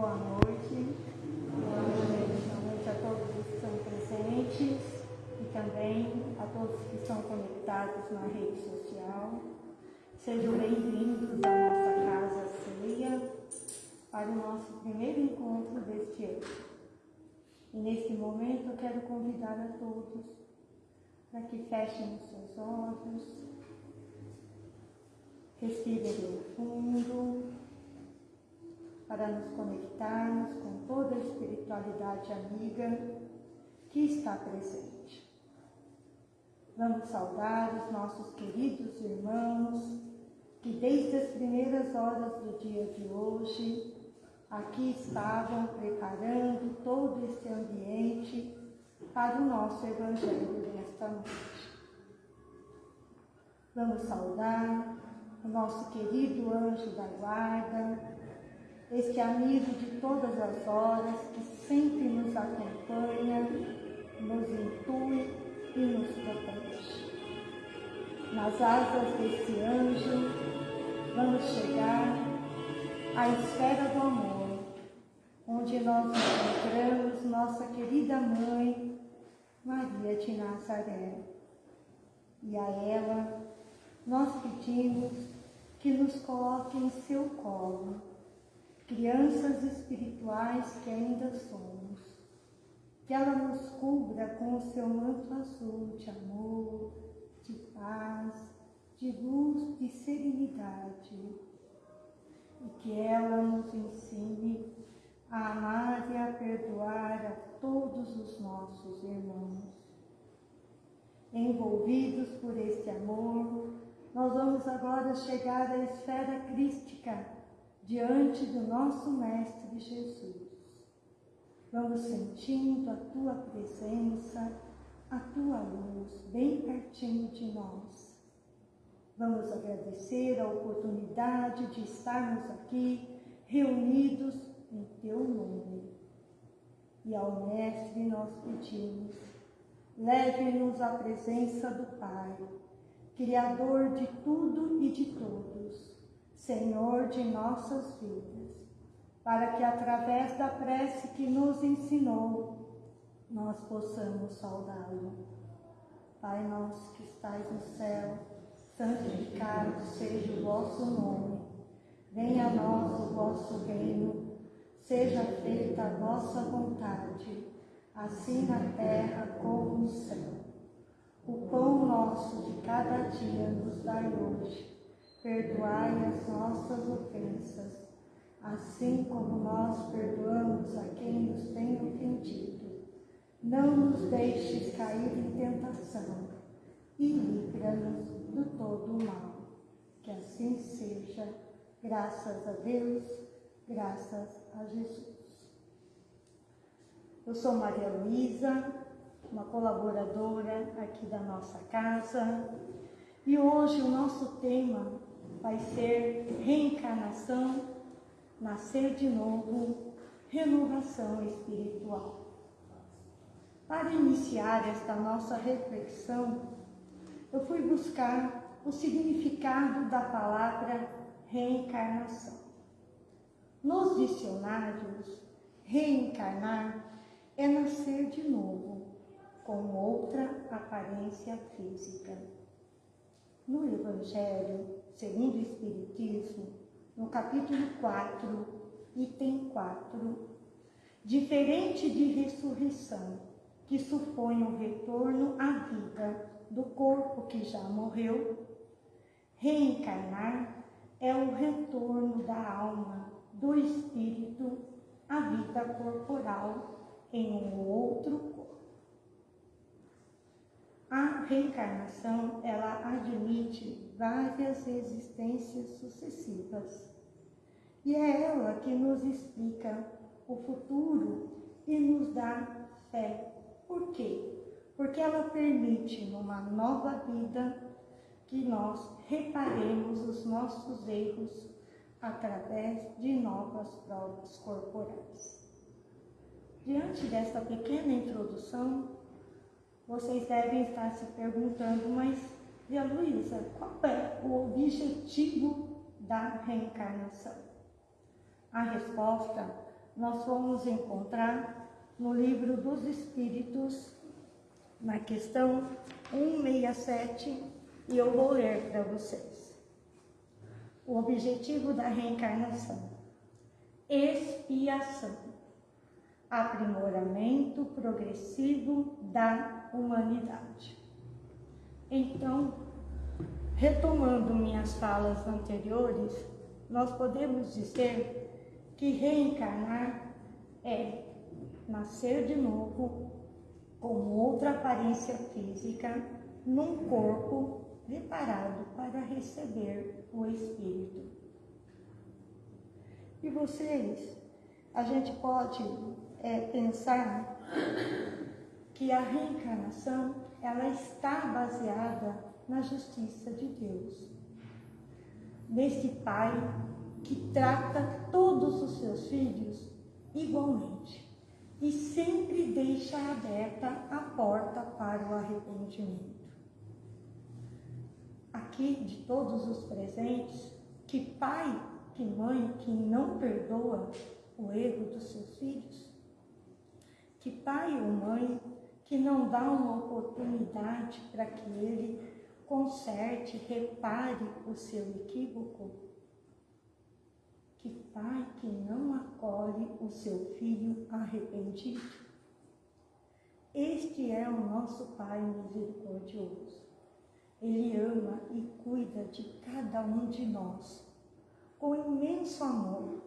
Boa noite. Boa noite. A todos que estão presentes e também a todos que estão conectados na rede social. Sejam bem-vindos à nossa casa ceia para o nosso primeiro encontro deste ano. E nesse momento eu quero convidar a todos para que fechem os seus olhos, respirem fundo, para nos conectarmos com toda a espiritualidade amiga que está presente. Vamos saudar os nossos queridos irmãos que desde as primeiras horas do dia de hoje aqui estavam preparando todo esse ambiente para o nosso Evangelho desta noite. Vamos saudar o nosso querido anjo da guarda, este amigo de todas as horas que sempre nos acompanha, nos intui e nos protege. Nas asas desse anjo, vamos chegar à esfera do amor, onde nós encontramos nossa querida mãe, Maria de Nazaré. E a ela nós pedimos que nos coloque em seu colo crianças espirituais que ainda somos. Que ela nos cubra com o seu manto azul de amor, de paz, de luz, de serenidade. E que ela nos ensine a amar e a perdoar a todos os nossos irmãos. Envolvidos por este amor, nós vamos agora chegar à esfera crística diante do nosso Mestre Jesus. Vamos sentindo a tua presença, a tua luz bem pertinho de nós. Vamos agradecer a oportunidade de estarmos aqui reunidos em teu nome. E ao Mestre nós pedimos, leve-nos à presença do Pai, Criador de tudo e de todos Senhor de nossas vidas, para que através da prece que nos ensinou, nós possamos saudá-lo. Pai nosso que estais no céu, santificado seja o vosso nome. Venha a nós o vosso reino, seja feita a vossa vontade, assim na terra como no céu. O pão nosso de cada dia nos dai hoje perdoai as nossas ofensas, assim como nós perdoamos a quem nos tem ofendido. Não nos deixes cair em tentação e livra-nos do todo o mal. Que assim seja, graças a Deus, graças a Jesus. Eu sou Maria Luísa, uma colaboradora aqui da nossa casa, e hoje o nosso tema vai ser reencarnação, nascer de novo, renovação espiritual. Para iniciar esta nossa reflexão, eu fui buscar o significado da palavra reencarnação. Nos dicionários, reencarnar é nascer de novo, com outra aparência física. No Evangelho, segundo o Espiritismo, no capítulo 4, item 4, diferente de ressurreição, que supõe o retorno à vida do corpo que já morreu, reencarnar é o retorno da alma, do espírito, à vida corporal em um outro corpo. A reencarnação, ela admite várias existências sucessivas. E é ela que nos explica o futuro e nos dá fé. Por quê? Porque ela permite, numa nova vida, que nós reparemos os nossos erros através de novas provas corporais. Diante desta pequena introdução, vocês devem estar se perguntando, mas, Via Luísa, qual é o objetivo da reencarnação? A resposta nós vamos encontrar no livro dos Espíritos, na questão 167, e eu vou ler para vocês. O objetivo da reencarnação: expiação, aprimoramento progressivo da humanidade. Então, retomando minhas falas anteriores, nós podemos dizer que reencarnar é nascer de novo com outra aparência física num corpo preparado para receber o Espírito. E vocês, a gente pode é, pensar que a reencarnação ela está baseada na justiça de Deus. Nesse Pai que trata todos os seus filhos igualmente e sempre deixa aberta a porta para o arrependimento. Aqui, de todos os presentes, que pai, que mãe que não perdoa o erro dos seus filhos? Que pai ou mãe que não dá uma oportunidade para que ele conserte, repare o seu equívoco? Que pai que não acolhe o seu filho arrependido? Este é o nosso Pai misericordioso. Ele ama e cuida de cada um de nós com imenso amor.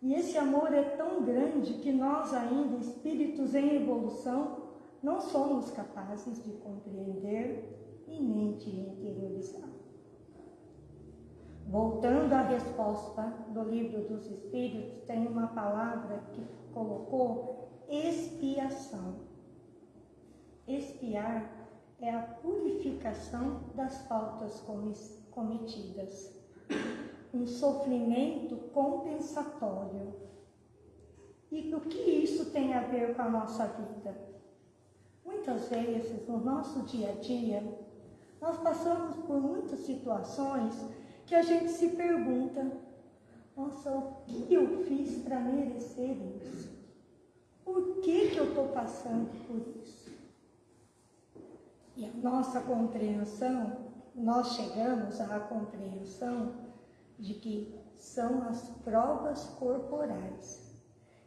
E esse amor é tão grande que nós, ainda espíritos em evolução, não somos capazes de compreender e nem de interiorizar. Voltando à resposta do livro dos Espíritos, tem uma palavra que colocou expiação. Expiar é a purificação das faltas cometidas, um sofrimento compensatório. E o que isso tem a ver com a nossa vida? Muitas vezes, no nosso dia a dia, nós passamos por muitas situações que a gente se pergunta: nossa, o que eu fiz para merecer isso? Por que, que eu estou passando por isso? E a nossa compreensão, nós chegamos à compreensão de que são as provas corporais.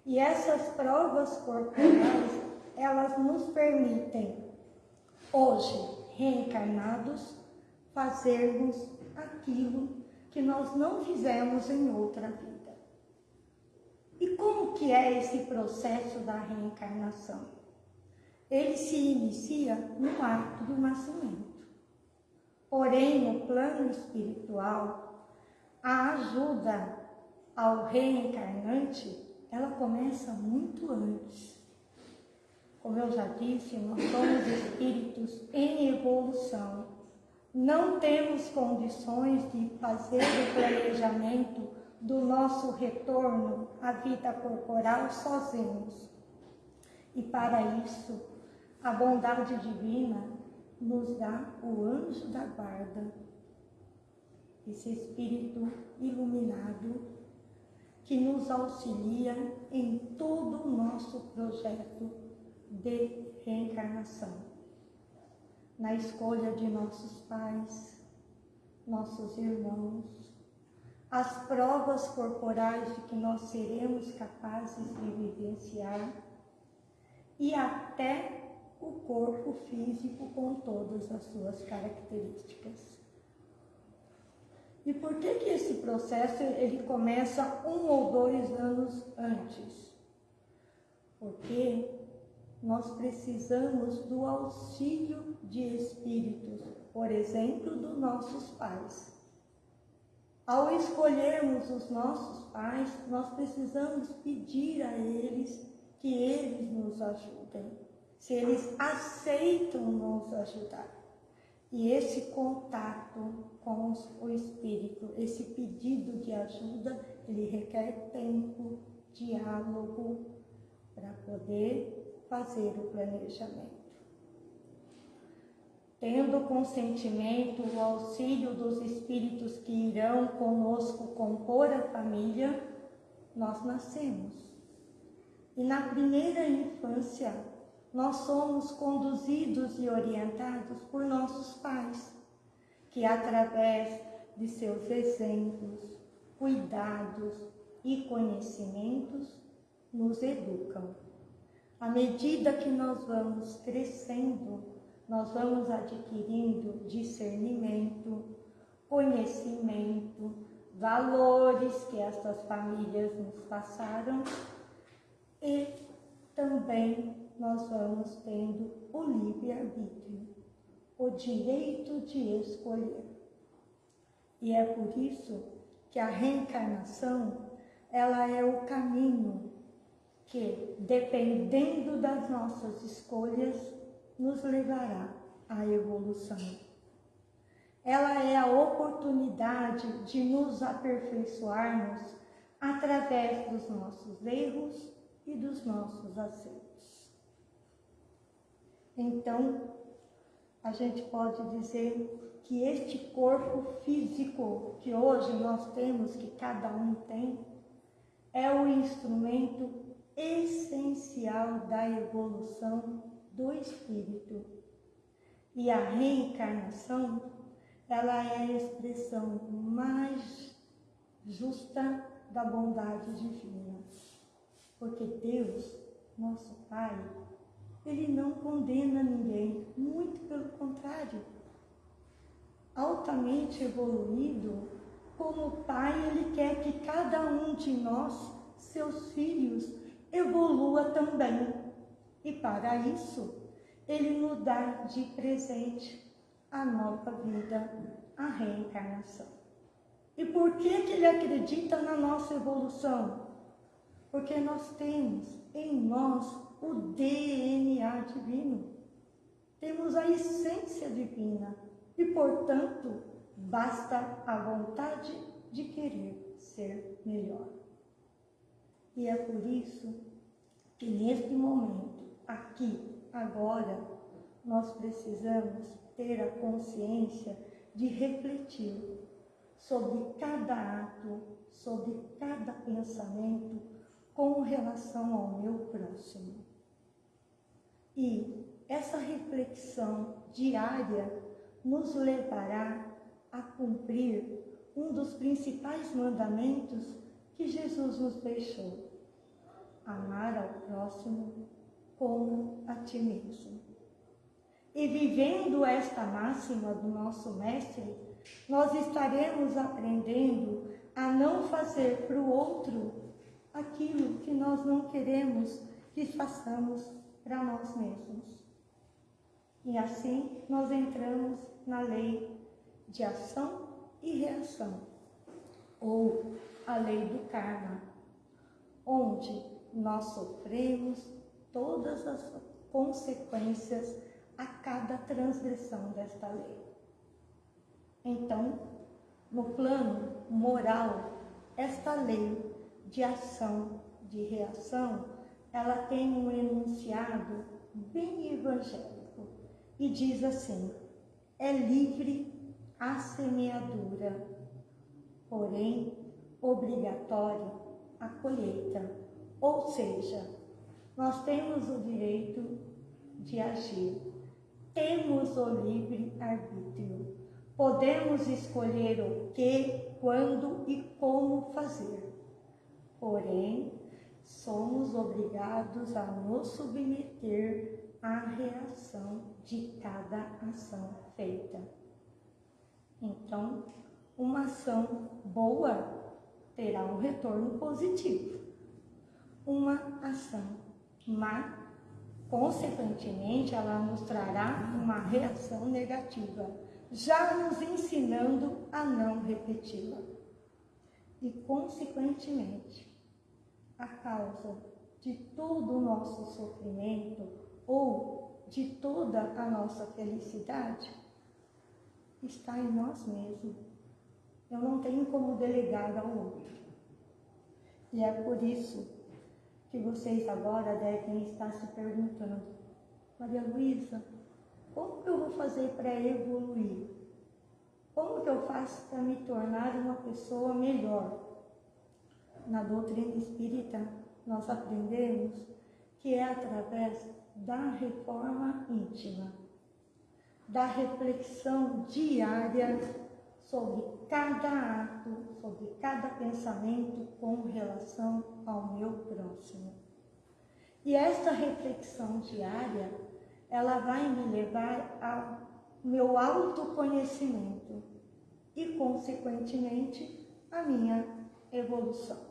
E essas provas corporais elas nos permitem, hoje, reencarnados, fazermos aquilo que nós não fizemos em outra vida. E como que é esse processo da reencarnação? Ele se inicia no ato do nascimento. Porém, no plano espiritual, a ajuda ao reencarnante, ela começa muito antes. Como eu já disse, nós somos espíritos em evolução. Não temos condições de fazer o planejamento do nosso retorno à vida corporal sozinhos. E para isso, a bondade divina nos dá o anjo da guarda, esse espírito iluminado que nos auxilia em todo o nosso projeto de reencarnação, na escolha de nossos pais, nossos irmãos, as provas corporais de que nós seremos capazes de vivenciar e até o corpo físico com todas as suas características. E por que que esse processo ele começa um ou dois anos antes? Porque nós precisamos do auxílio de espíritos, por exemplo, dos nossos pais. Ao escolhermos os nossos pais, nós precisamos pedir a eles que eles nos ajudem, se eles aceitam nos ajudar. E esse contato com o Espírito, esse pedido de ajuda, ele requer tempo, diálogo, para poder fazer o planejamento. Tendo consentimento, o auxílio dos espíritos que irão conosco compor a família, nós nascemos. E na primeira infância, nós somos conduzidos e orientados por nossos pais, que através de seus exemplos, cuidados e conhecimentos nos educam. À medida que nós vamos crescendo, nós vamos adquirindo discernimento, conhecimento, valores que estas famílias nos passaram e também nós vamos tendo o livre-arbítrio, o direito de escolher. E é por isso que a reencarnação, ela é o caminho que, dependendo das nossas escolhas, nos levará à evolução. Ela é a oportunidade de nos aperfeiçoarmos através dos nossos erros e dos nossos acertos. Então, a gente pode dizer que este corpo físico que hoje nós temos, que cada um tem, é o instrumento essencial da evolução do espírito. E a reencarnação, ela é a expressão mais justa da bondade divina. Porque Deus, nosso Pai, ele não condena ninguém, muito pelo contrário. Altamente evoluído, como Pai, ele quer que cada um de nós, seus filhos, evolua também. E para isso, ele nos dá de presente a nova vida, a reencarnação. E por que, que ele acredita na nossa evolução? Porque nós temos em nós o DNA divino. Temos a essência divina e, portanto, basta a vontade de querer ser melhor. E é por isso que neste momento, aqui, agora, nós precisamos ter a consciência de refletir sobre cada ato, sobre cada pensamento com relação ao meu próximo. E essa reflexão diária nos levará a cumprir um dos principais mandamentos que Jesus nos deixou: amar ao próximo como a ti mesmo. E vivendo esta máxima do nosso Mestre, nós estaremos aprendendo a não fazer para o outro aquilo que nós não queremos que façamos para nós mesmos. E assim nós entramos na lei de ação e reação, ou a lei do karma, onde nós sofremos todas as consequências a cada transgressão desta lei. Então, no plano moral, esta lei de ação, de reação, ela tem um enunciado bem evangélico e diz assim: é livre a semeadura, porém obrigatória a colheita. Ou seja, nós temos o direito de agir, temos o livre arbítrio, podemos escolher o que, quando e como fazer. Porém, somos obrigados a nos submeter à reação de cada ação feita. Então, uma ação boa terá um retorno positivo. Uma ação má, consequentemente, ela nos trará uma reação negativa, já nos ensinando a não repeti-la. E, consequentemente, a causa de todo o nosso sofrimento ou de toda a nossa felicidade está em nós mesmos. Eu não tenho como delegar ao outro. E é por isso que vocês agora devem estar se perguntando, Maria Luísa, como que eu vou fazer para evoluir? Como que eu faço para me tornar uma pessoa melhor? na doutrina espírita, nós aprendemos que é através da reforma íntima, da reflexão diária sobre cada ato, sobre cada pensamento com relação ao meu próximo. E esta reflexão diária, ela vai me levar ao meu autoconhecimento e, consequentemente, a minha evolução.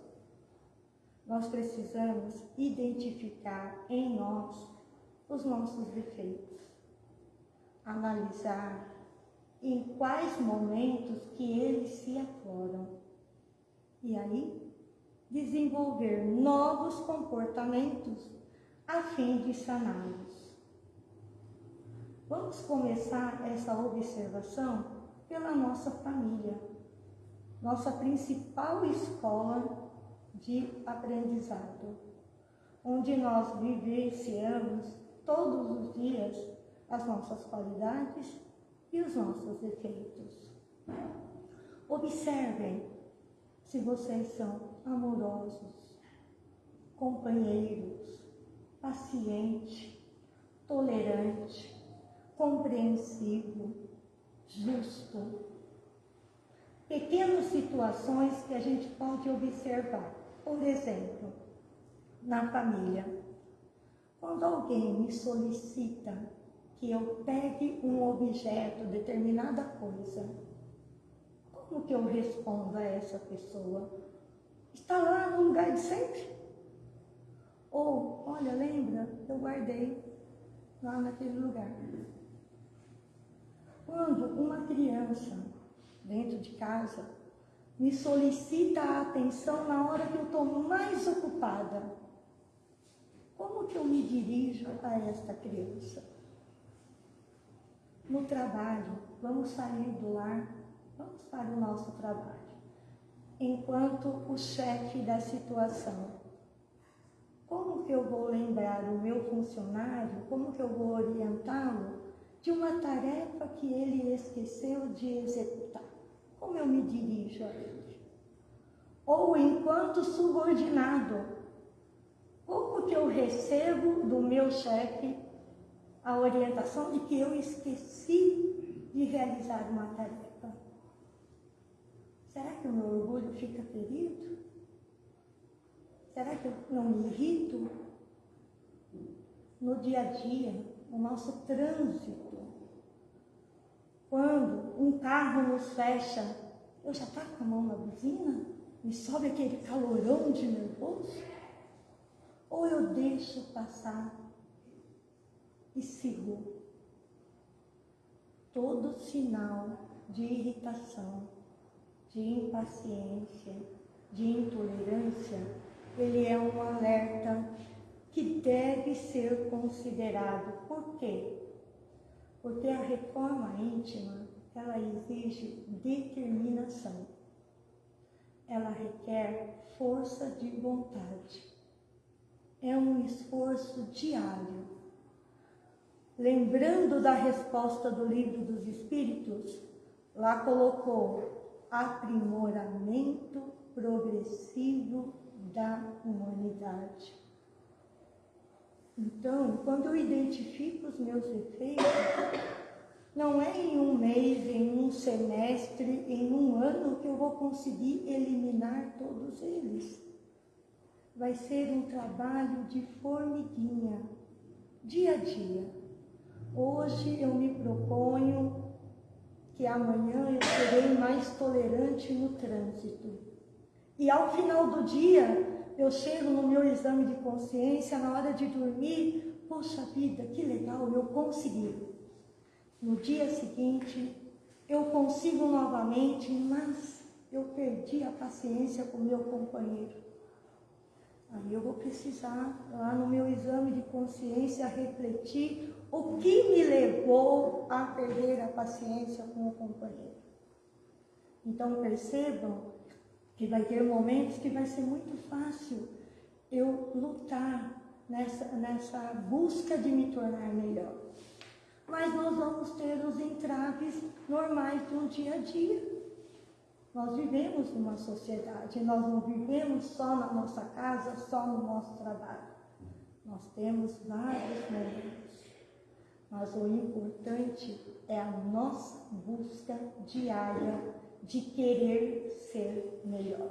Nós precisamos identificar em nós os nossos defeitos, analisar em quais momentos que eles se afloram e aí desenvolver novos comportamentos a fim de saná-los. Vamos começar essa observação pela nossa família, nossa principal escola de aprendizado, onde nós vivenciamos todos os dias as nossas qualidades e os nossos defeitos. Observem se vocês são amorosos, companheiros, paciente, tolerante, compreensivo, justo. Pequenas situações que a gente pode observar. Por exemplo, na família, quando alguém me solicita que eu pegue um objeto, determinada coisa, como que eu respondo a essa pessoa? Está lá no lugar de sempre? Ou, olha, lembra, eu guardei lá naquele lugar. Quando uma criança dentro de casa me solicita a atenção na hora que eu estou mais ocupada, como que eu me dirijo a esta criança? No trabalho, vamos sair do lar, vamos para o nosso trabalho. Enquanto o chefe da situação, como que eu vou lembrar o meu funcionário, como que eu vou orientá-lo de uma tarefa que ele esqueceu de executar? Como eu me dirijo a ele? Ou enquanto subordinado, como que eu recebo do meu chefe a orientação de que eu esqueci de realizar uma tarefa. Será que o meu orgulho fica ferido? Será que eu não me irrito? No dia a dia, no nosso trânsito, quando um carro nos fecha, eu já estou com a mão na buzina? Me sobe aquele calorão de nervoso? Ou eu deixo passar e sigo todo sinal de irritação, de impaciência, de intolerância, ele é um alerta que deve ser considerado. Por quê? Porque a reforma íntima, ela exige determinação. Ela requer força de vontade. É um esforço diário lembrando da resposta do livro dos Espíritos, lá colocou aprimoramento progressivo da humanidade. Então, quando eu identifico os meus defeitos, não é em um mês, em um semestre, em um ano que eu vou conseguir eliminar todos eles. Vai ser um trabalho de formiguinha, dia a dia Hoje eu me proponho que amanhã eu serei mais tolerante no trânsito. E ao final do dia, eu chego no meu exame de consciência, na hora de dormir, poxa vida, que legal, eu consegui. No dia seguinte, eu consigo novamente, mas eu perdi a paciência com meu companheiro. Aí eu vou precisar, lá no meu exame de consciência, refletir o que me levou a perder a paciência com o companheiro. Então percebam que vai ter momentos que vai ser muito fácil eu lutar nessa, nessa busca de me tornar melhor. Mas nós vamos ter os entraves normais do dia a dia. Nós vivemos numa sociedade, nós não vivemos só na nossa casa, só no nosso trabalho. Nós temos vários momentos, mas o importante é a nossa busca diária de querer ser melhor.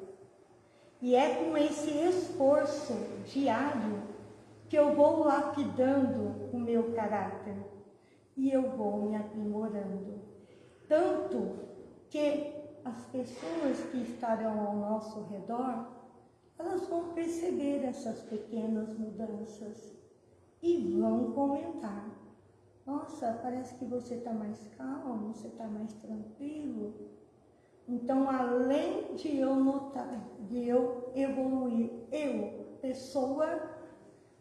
E é com esse esforço diário que eu vou lapidando o meu caráter e eu vou me aprimorando. Tanto que as pessoas que estarão ao nosso redor, elas vão perceber essas pequenas mudanças e vão comentar. Nossa, parece que você está mais calmo, você está mais tranquilo. Então, além de eu notar, de eu evoluir, eu, pessoa,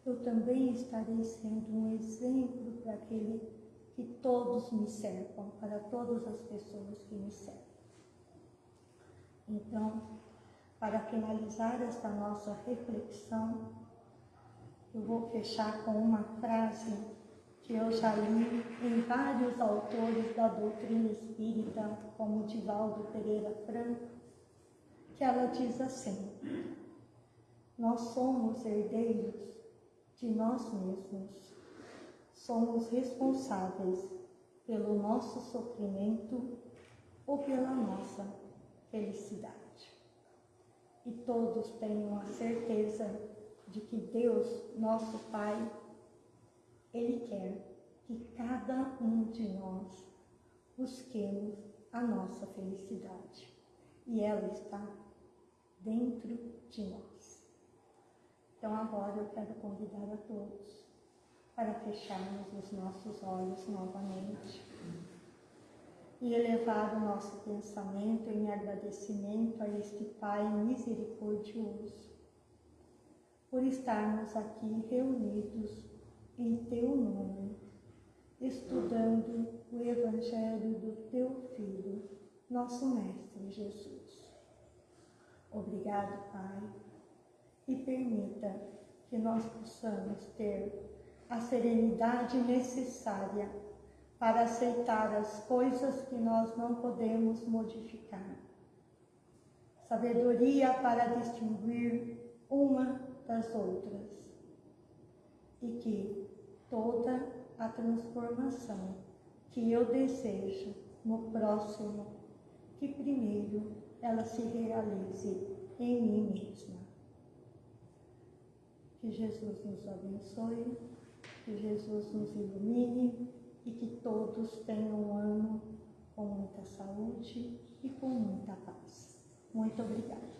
eu também estarei sendo um exemplo para aquele que todos me cercam, para todas as pessoas que me cercam. Então, para finalizar esta nossa reflexão, eu vou fechar com uma frase que eu já li em vários autores da doutrina espírita, como Divaldo Pereira Franco, que ela diz assim: Nós somos herdeiros de nós mesmos, somos responsáveis pelo nosso sofrimento ou pela nossa felicidade. E todos tenham a certeza de que Deus, nosso Pai, Ele quer que cada um de nós busquemos a nossa felicidade. E ela está dentro de nós. Então agora eu quero convidar a todos para fecharmos os nossos olhos novamente e elevar o nosso pensamento em agradecimento a este Pai misericordioso, por estarmos aqui reunidos em Teu nome, estudando o Evangelho do Teu Filho, nosso Mestre Jesus. Obrigado, Pai, e permita que nós possamos ter a serenidade necessária para aceitar as coisas que nós não podemos modificar. Sabedoria para distinguir uma das outras. E que toda a transformação que eu desejo no próximo, que primeiro ela se realize em mim mesma. Que Jesus nos abençoe, que Jesus nos ilumine e que todos tenham um ano com muita saúde e com muita paz. Muito obrigada.